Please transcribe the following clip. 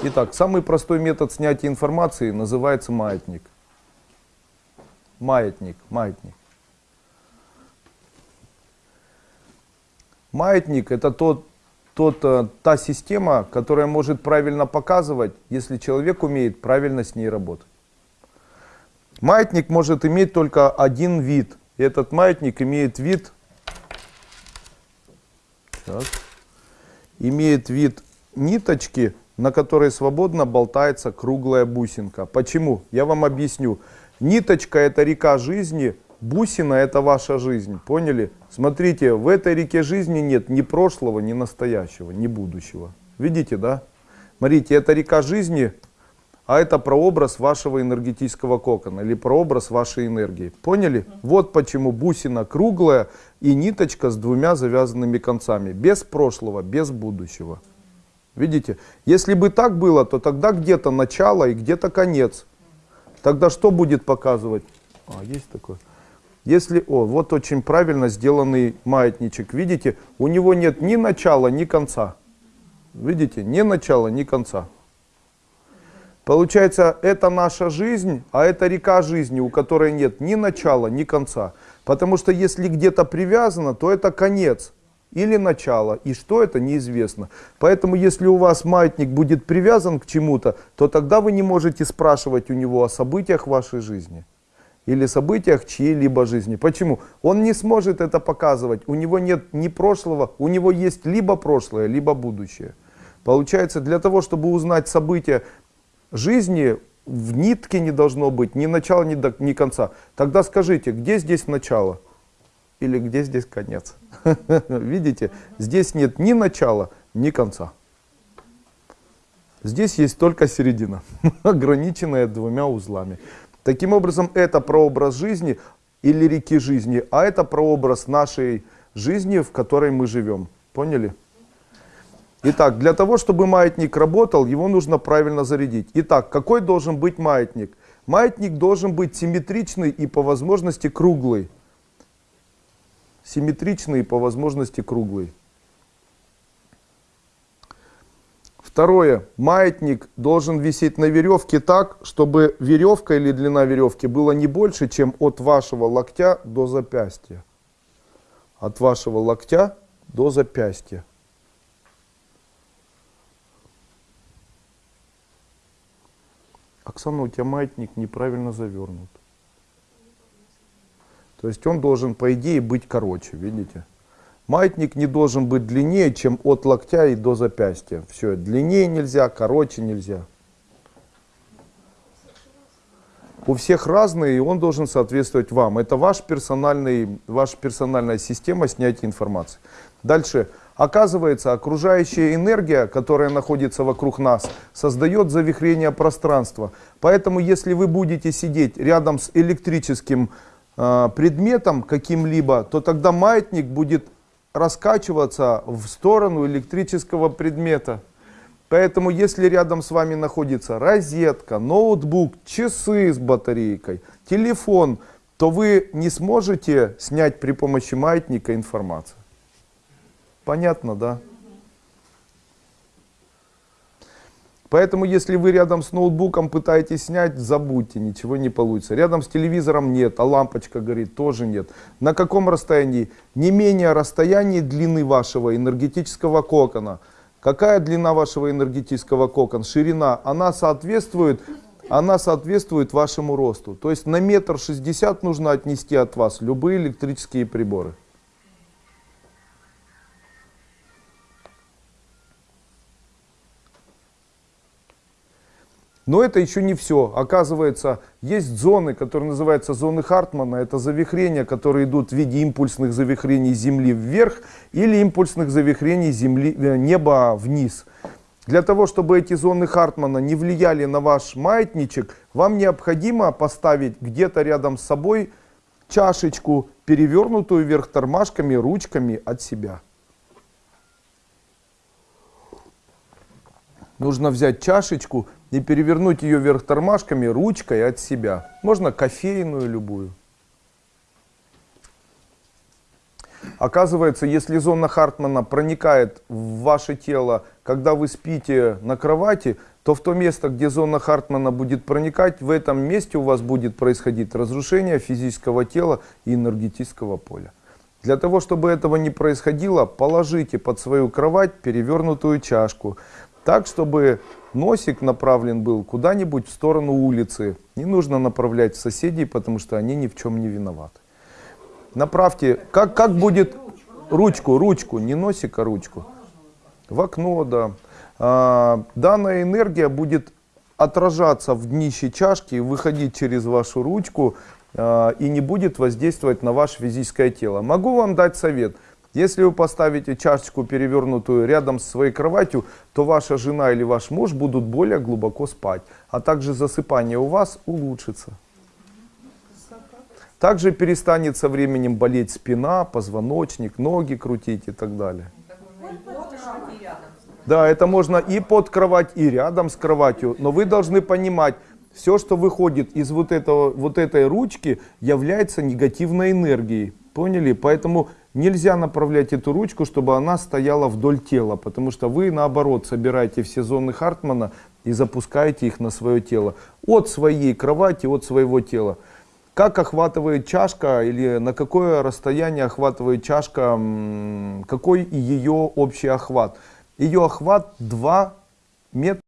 Итак, самый простой метод снятия информации называется маятник. Маятник, маятник. Маятник это тот, тот, э, та система, которая может правильно показывать, если человек умеет правильно с ней работать. Маятник может иметь только один вид. И этот маятник имеет вид, сейчас, имеет вид ниточки, на которой свободно болтается круглая бусинка. Почему? Я вам объясню. Ниточка это река жизни, бусина это ваша жизнь. Поняли? Смотрите, в этой реке жизни нет ни прошлого, ни настоящего, ни будущего. Видите, да? Смотрите, это река жизни, а это прообраз вашего энергетического кокона или прообраз вашей энергии. Поняли? Вот почему бусина круглая и ниточка с двумя завязанными концами. Без прошлого, без будущего. Видите? Если бы так было, то тогда где-то начало и где-то конец. Тогда что будет показывать? А, есть такое. Если, о, вот очень правильно сделанный маятничек. Видите, у него нет ни начала, ни конца. Видите, ни начала, ни конца. Получается, это наша жизнь, а это река жизни, у которой нет ни начала, ни конца. Потому что если где-то привязано, то это конец или начало. И что это, неизвестно. Поэтому, если у вас маятник будет привязан к чему-то, то тогда вы не можете спрашивать у него о событиях вашей жизни или событиях чьей-либо жизни. Почему? Он не сможет это показывать. У него нет ни прошлого, у него есть либо прошлое, либо будущее. Получается, для того, чтобы узнать события жизни, в нитке не должно быть ни начала, ни, до, ни конца. Тогда скажите, где здесь начало? Или где здесь конец? Видите, здесь нет ни начала, ни конца. Здесь есть только середина, ограниченная двумя узлами. Таким образом, это прообраз жизни или реки жизни, а это прообраз нашей жизни, в которой мы живем. Поняли? Итак, для того, чтобы маятник работал, его нужно правильно зарядить. Итак, какой должен быть маятник? Маятник должен быть симметричный и по возможности круглый. Симметричный и по возможности круглый. Второе. Маятник должен висеть на веревке так, чтобы веревка или длина веревки была не больше, чем от вашего локтя до запястья. От вашего локтя до запястья. Оксана, у тебя маятник неправильно завернут. То есть он должен, по идее, быть короче, видите? Маятник не должен быть длиннее, чем от локтя и до запястья. Все, длиннее нельзя, короче нельзя. У всех разные, и он должен соответствовать вам. Это ваш персональный, ваша персональная система снятия информации. Дальше. Оказывается, окружающая энергия, которая находится вокруг нас, создает завихрение пространства. Поэтому, если вы будете сидеть рядом с электрическим предметом каким-либо, то тогда маятник будет раскачиваться в сторону электрического предмета. Поэтому, если рядом с вами находится розетка, ноутбук, часы с батарейкой, телефон, то вы не сможете снять при помощи маятника информацию. Понятно, да? Поэтому, если вы рядом с ноутбуком пытаетесь снять, забудьте, ничего не получится. Рядом с телевизором нет, а лампочка горит, тоже нет. На каком расстоянии? Не менее расстоянии длины вашего энергетического кокона. Какая длина вашего энергетического кокона? Ширина. Она соответствует, она соответствует вашему росту. То есть на метр шестьдесят нужно отнести от вас любые электрические приборы. Но это еще не все. Оказывается, есть зоны, которые называются зоны Хартмана. Это завихрения, которые идут в виде импульсных завихрений Земли вверх или импульсных завихрений земли, э, неба вниз. Для того, чтобы эти зоны Хартмана не влияли на ваш маятничек, вам необходимо поставить где-то рядом с собой чашечку, перевернутую вверх тормашками, ручками от себя. Нужно взять чашечку, и перевернуть ее вверх тормашками ручкой от себя. Можно кофейную любую. Оказывается, если зона Хартмана проникает в ваше тело, когда вы спите на кровати, то в то место, где зона Хартмана будет проникать, в этом месте у вас будет происходить разрушение физического тела и энергетического поля. Для того, чтобы этого не происходило, положите под свою кровать перевернутую чашку, так, чтобы носик направлен был куда-нибудь в сторону улицы. Не нужно направлять соседей, потому что они ни в чем не виноваты. Направьте, как, как будет ручку, ручку, не носик, а ручку. В окно, да. А, данная энергия будет отражаться в днище чашки, выходить через вашу ручку а, и не будет воздействовать на ваше физическое тело. Могу вам дать совет. Если вы поставите чашечку перевернутую рядом с своей кроватью, то ваша жена или ваш муж будут более глубоко спать, а также засыпание у вас улучшится. Также перестанет со временем болеть спина, позвоночник, ноги крутить и так далее. Да, это можно и под кровать, и рядом с кроватью, но вы должны понимать, все, что выходит из вот, этого, вот этой ручки, является негативной энергией. Поняли? Поэтому нельзя направлять эту ручку, чтобы она стояла вдоль тела, потому что вы, наоборот, собираете все зоны Хартмана и запускаете их на свое тело. От своей кровати, от своего тела. Как охватывает чашка или на какое расстояние охватывает чашка, какой ее общий охват? Ее охват 2 метра.